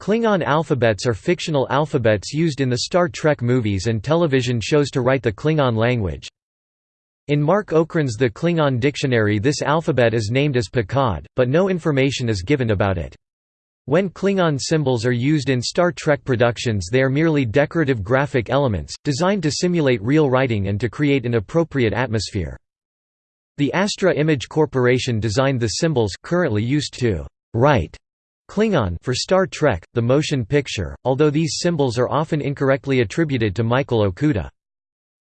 Klingon alphabets are fictional alphabets used in the Star Trek movies and television shows to write the Klingon language. In Mark Okrand's The Klingon Dictionary this alphabet is named as pIqaD, but no information is given about it. When Klingon symbols are used in Star Trek productions they are merely decorative graphic elements, designed to simulate real writing and to create an appropriate atmosphere. The Astra Image Corporation designed the symbols currently used to write Klingon for Star Trek, the motion picture, although these symbols are often incorrectly attributed to Michael Okuda.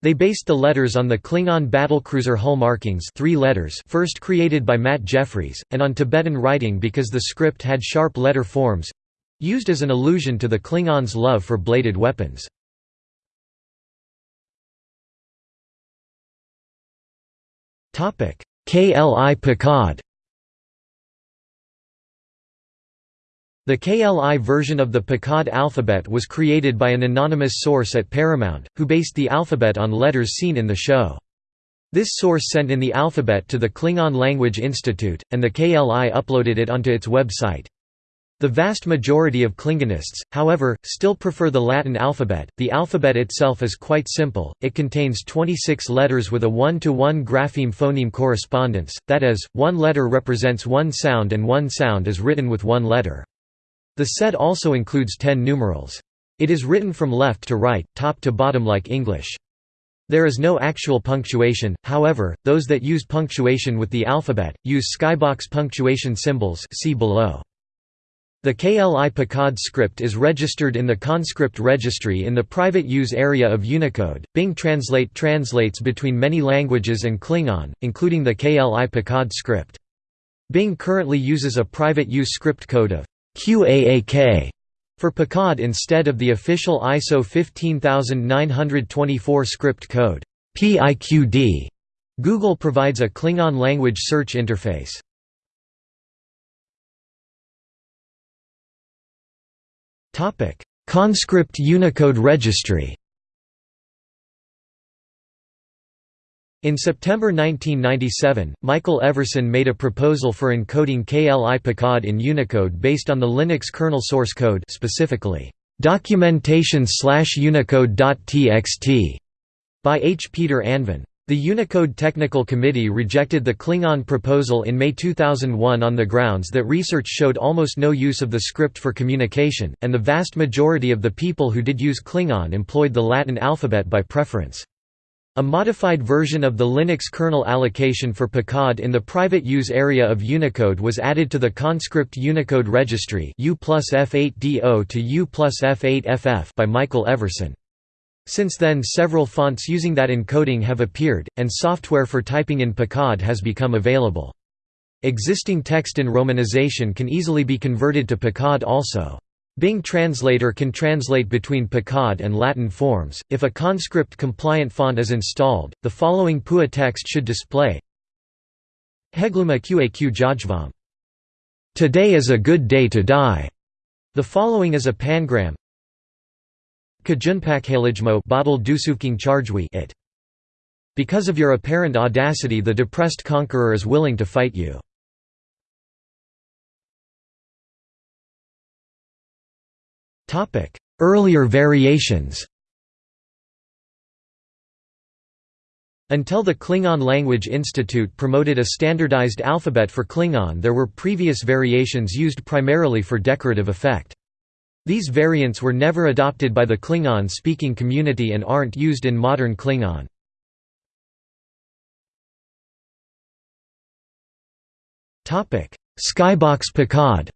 They based the letters on the Klingon battlecruiser hull markings three letters first created by Matt Jefferies, and on Tibetan writing because the script had sharp letter forms—used as an allusion to the Klingons' love for bladed weapons. KLI pIqaD The KLI version of the pIqaD alphabet was created by an anonymous source at Paramount, who based the alphabet on letters seen in the show. This source sent in the alphabet to the Klingon Language Institute, and the KLI uploaded it onto its website. The vast majority of Klingonists, however, still prefer the Latin alphabet. The alphabet itself is quite simple, it contains 26 letters with a one to one grapheme phoneme correspondence, that is, one letter represents one sound and one sound is written with one letter. The set also includes 10 numerals. It is written from left to right, top to bottom like English. There is no actual punctuation, however, those that use punctuation with the alphabet, use skybox punctuation symbols see below. The KLI pIqaD script is registered in the Conscript Registry in the private use area of Unicode. Bing Translate translates between many languages and Klingon, including the KLI pIqaD script. Bing currently uses a private use script code of QAAK for pIqaD instead of the official ISO 15924 script code PIQD. Google provides a Klingon language search interface. Conscript Unicode Registry. In September 1997, Michael Everson made a proposal for encoding KLI pIqaD in Unicode based on the Linux kernel source code specifically, documentation/unicode.txt by H. Peter Anvin. The Unicode Technical Committee rejected the Klingon proposal in May 2001 on the grounds that research showed almost no use of the script for communication, and the vast majority of the people who did use Klingon employed the Latin alphabet by preference. A modified version of the Linux kernel allocation for pIqaD in the private use area of Unicode was added to the Conscript Unicode Registry U F8DO to U F8FF by Michael Everson. Since then several fonts using that encoding have appeared, and software for typing in pIqaD has become available. Existing text in romanization can easily be converted to pIqaD also. Bing Translator can translate between pIqaD and Latin forms. If a conscript compliant font is installed, the following PUA text should display Heghlu'meH QAQ Jajvam. Today is a good day to die. The following is a pangram Kajunpak bottle dusufking chargwi it. Because of your apparent audacity the depressed conqueror is willing to fight you. Earlier variations Until the Klingon Language Institute promoted a standardized alphabet for Klingon there were previous variations used primarily for decorative effect. These variants were never adopted by the Klingon-speaking community and aren't used in modern Klingon. Skybox pIqaD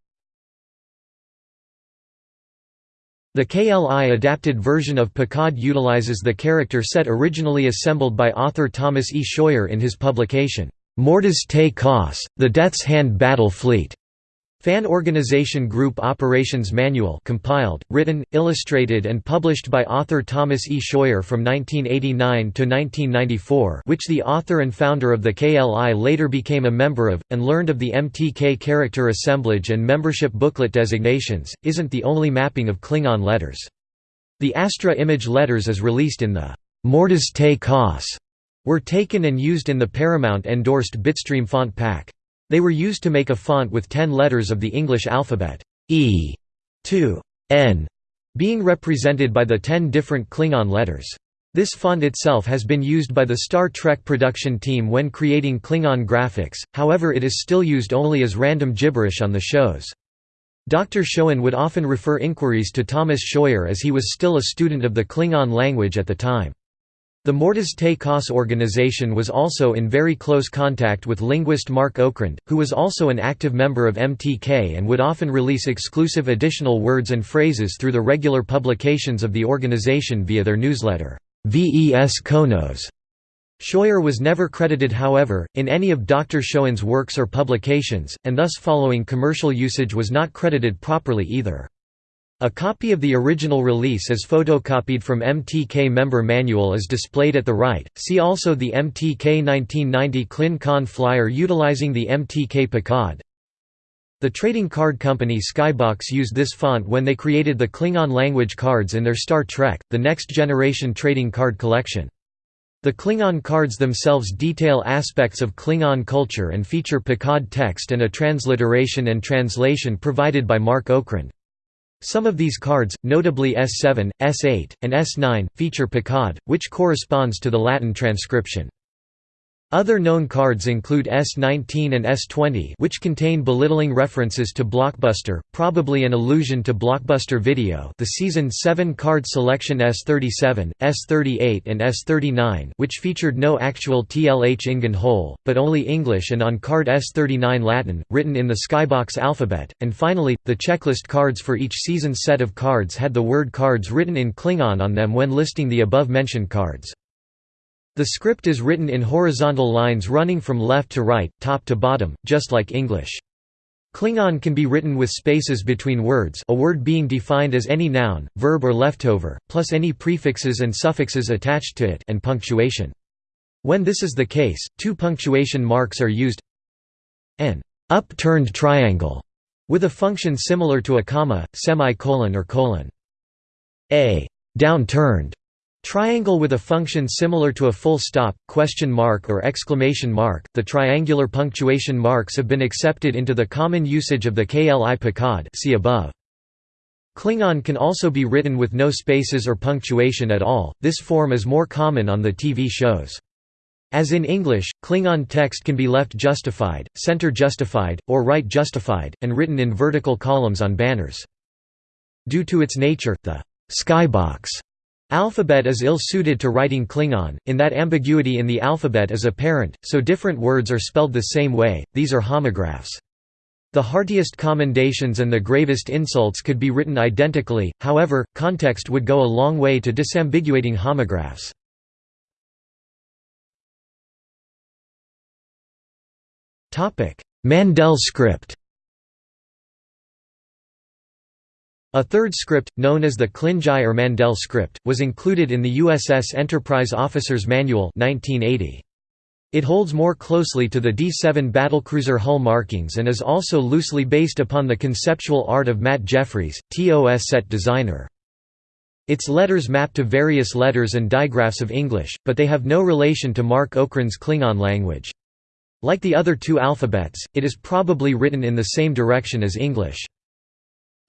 The KLI adapted version of pIqaD utilizes the character set originally assembled by author Thomas E. Scheuer in his publication, Mortis te Kos, The Death's Hand Battle Fleet. Fan Organization Group Operations Manual compiled, written, illustrated and published by author Thomas E. Scheuer from 1989 to 1994 which the author and founder of the KLI later became a member of, and learned of the MTK character assemblage and membership booklet designations, isn't the only mapping of Klingon letters. The Astra image letters as released in the Mortis te Kos were taken and used in the Paramount-endorsed Bitstream font pack. They were used to make a font with ten letters of the English alphabet E to N being represented by the ten different Klingon letters. This font itself has been used by the Star Trek production team when creating Klingon graphics, however it is still used only as random gibberish on the shows. Dr. Schoen would often refer inquiries to Thomas Scheuer as he was still a student of the Klingon language at the time. The Mortis Te Kos organization was also in very close contact with linguist Mark Okrand, who was also an active member of MTK and would often release exclusive additional words and phrases through the regular publications of the organization via their newsletter, VES Konos. Scheuer was never credited however, in any of Dr. Schoen's works or publications, and thus following commercial usage was not credited properly either. A copy of the original release as photocopied from MTK member manual is displayed at the right. See also the MTK 1990 Klin Kon flyer utilizing the MTK pIqaD. The trading card company Skybox used this font when they created the Klingon language cards in their Star Trek: The Next Generation trading card collection. The Klingon cards themselves detail aspects of Klingon culture and feature pIqaD text and a transliteration and translation provided by Mark Okrand. Some of these cards, notably S7, S8, and S9, feature pIqaD, which corresponds to the Latin transcription. Other known cards include S19 and S20 which contain belittling references to Blockbuster, probably an allusion to Blockbuster Video the Season 7 card selection S37, S38 and S39 which featured no actual tlhIngan Hol, but only English and on card S39 Latin, written in the Skybox alphabet, and finally, the checklist cards for each season set of cards had the word cards written in Klingon on them when listing the above-mentioned cards. The script is written in horizontal lines running from left to right, top to bottom, just like English. Klingon can be written with spaces between words a word being defined as any noun, verb or leftover, plus any prefixes and suffixes attached to it and punctuation. When this is the case, two punctuation marks are used an upturned triangle with a function similar to a comma, semicolon or colon. A downturned Triangle with a function similar to a full stop, question mark or exclamation mark. The triangular punctuation marks have been accepted into the common usage of the KLI pIqaD see above. Klingon can also be written with no spaces or punctuation at all, this form is more common on the TV shows. As in English, Klingon text can be left justified, center justified, or right justified, and written in vertical columns on banners. Due to its nature, the skybox Alphabet is ill-suited to writing Klingon, in that ambiguity in the alphabet is apparent, so different words are spelled the same way, these are homographs. The heartiest commendations and the gravest insults could be written identically, however, context would go a long way to disambiguating homographs. Mandel script A third script, known as the Klinzhai or Mandel script, was included in the USS Enterprise Officer's Manual 1980. It holds more closely to the D-7 battlecruiser hull markings and is also loosely based upon the conceptual art of Matt Jefferies, TOS set designer. Its letters map to various letters and digraphs of English, but they have no relation to Mark Okrand's Klingon language. Like the other two alphabets, it is probably written in the same direction as English.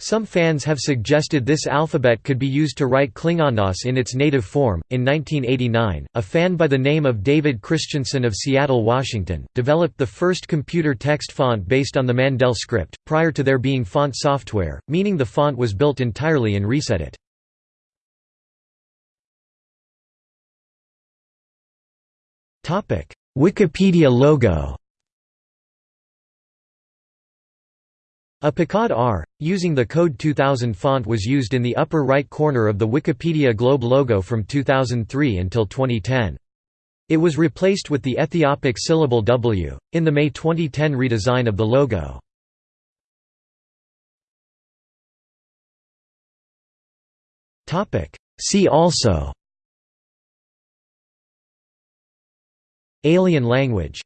Some fans have suggested this alphabet could be used to write Klingonos in its native form. In 1989, a fan by the name of David Christensen of Seattle, Washington, developed the first computer text font based on the Mandel script, prior to there being font software, meaning the font was built entirely in ResEdit. Wikipedia logo A pIqaD R, using the Code 2000 font was used in the upper right corner of the Wikipedia Globe logo from 2003 until 2010. It was replaced with the Ethiopic syllable W, in the May 2010 redesign of the logo. See also Alien language